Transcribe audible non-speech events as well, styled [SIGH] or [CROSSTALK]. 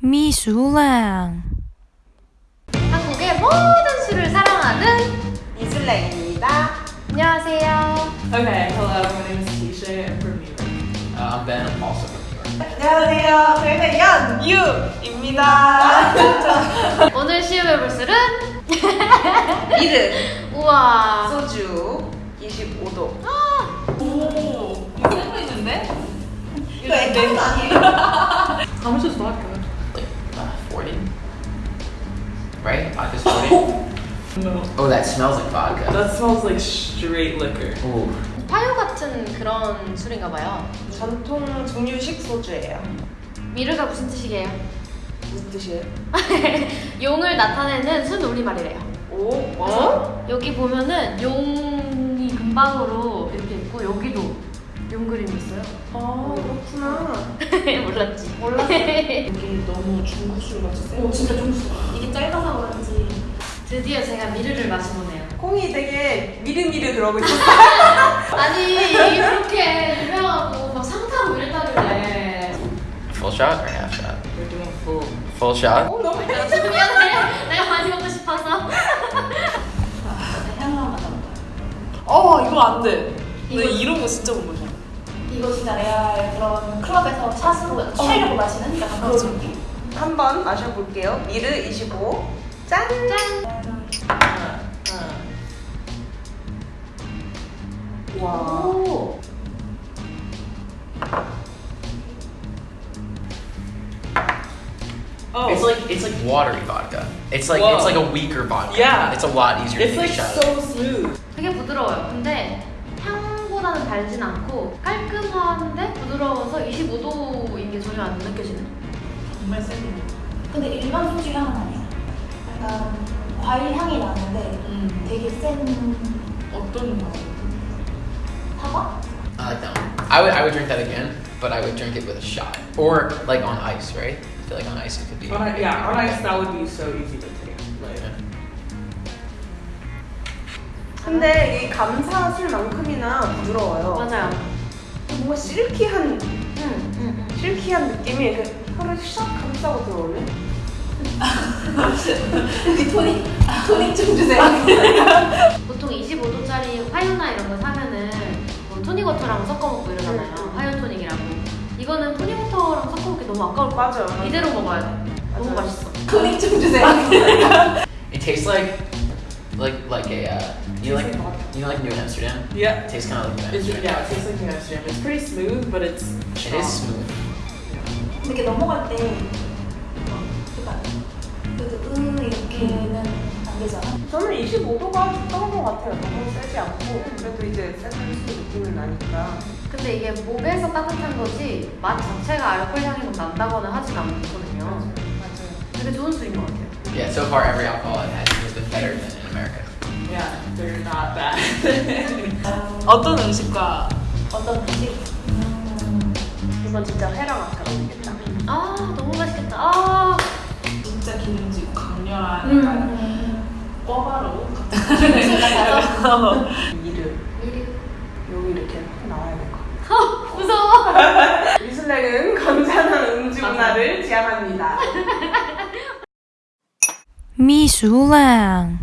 미술랑 한국의 모든 술을 사랑하는 이슬랭입니다. 안녕하세요. Okay, hello, my name is Tisha. I'm from New York. Uh, I'm Ben, I'm also from New York. 안녕하세요. 저희는 연유입니다. 오늘 시음해볼 술은 미르 우와 소주 25도. 오, 이거 있는데? 이거 액땜 아니에요? Is vodka? Like, Right? Vodka's [LAUGHS] 40? No. oh, that smells like vodka. That smells like straight liquor. Ooh. 파유 같은 그런 술인가 봐요. 전통 증류식 소주예요. 미르가 무슨 뜻이게요? 무슨 뜻이에요? [LAUGHS] 용을 나타내는 순 우리말이래요. 오, 그래서 여기 보면은 용이 금방으로 이렇게 있고 여기도 용 그림이 있어요. 아, 그렇구나. [LAUGHS] 몰랐지? 몰랐어. [LAUGHS] 여기 너무 중국 술 같이 세. 오 진짜 중수. 이게 짧아서 그런지. 드디어 제가 미르를 마셔보네요. 콩이 되게 미르미르 그러고 있었어. [LAUGHS] 아니 이렇게 유명하고 막 상타고 이랬다길래 Full shot or half shot? We're doing full. Full shot? 어, 너무 미안해 내가 많이 먹고 싶어서 어, 이거 안 돼. 이거- 나 이런 거 진짜 못 마셔. 이거 진짜 레알 그런 클럽에서 샷으로 취하려고 마시는 약간 그런 느낌? 한번 마셔볼게요. 미르 25. 짠! 하나, 하나. 와. 오 Oh, It's like it's like watery vodka. It's like Whoa. it's like a weaker vodka. Yeah. It's a lot easier it's to like so smooth. 되게 부드러워요 근데 향보다는 달진 않고 깔끔한데 부드러워서 25도인 게 전혀 안 느껴지네 정말 센 거. 근데 일반 소주 향은 아니야. 약간 과일 향이 나는데 음. 되게 센 어떤 맛? 사과? I like that one. I would I would drink that again, but I would drink it with a shot or like on ice, right? I feel like on ice it could be. On yeah, on ice that would be so easy to 근데 이 감사 술만큼이나 부드러워요. 맞아요 뭔가 실키한, 응, 응, 응. 실키한 느낌이 이렇게 혀를 샥 감싸고 들어오네. [LAUGHS] 여기 토닉 토닉 좀 주세요. [LAUGHS] 보통 25도짜리 화요나 이런 거 사면은 뭐 토닉워터랑 섞어 먹고 이러잖아요. 화요 토닉이라고. 이거는 토닉워터랑 섞어 먹기 너무 아까울 것 같아. 맞아요. 이대로 먹어야 돼. 너무 맞아요. 맛있어. 토닉 좀 주세요. [LAUGHS] It tastes like like like a uh, you know, like you know like New Amsterdam. yeah. It tastes kind of like New It's, Amsterdam. yeah, it tastes like New Amsterdam. It's pretty smooth, but it's It is smooth. 이렇게 넘어갈 때 그래도 으 이렇게는 안 되잖아. 저는 25도가 적당한 것 같아요. 너무 세지 않고 그래도 이제 세술 느낌은 나니까. 근데 이게 목에서 따뜻한 거지 맛 자체가 알코올 향이 막 난다거나 하진 않거든요. 맞아요. 되게 좋은 술인 것 같아요. Yeah. So far, every alcohol I've had has been better than in America. yeah, they're not bad. [LAUGHS] 어떤 음식과 어떤 음식? 음, 이건 진짜 회랑 아까랑 되겠다. 아 너무 맛있겠다. 아 진짜 기름지고 강렬한 음, 약간 음. 꿔바로 같아서 미르 미리 여기 이렇게 나와야 될 것 같아요. 무서워. 미술랭은 건전한 음주 문화를 지향합니다. [LAUGHS] 미술랑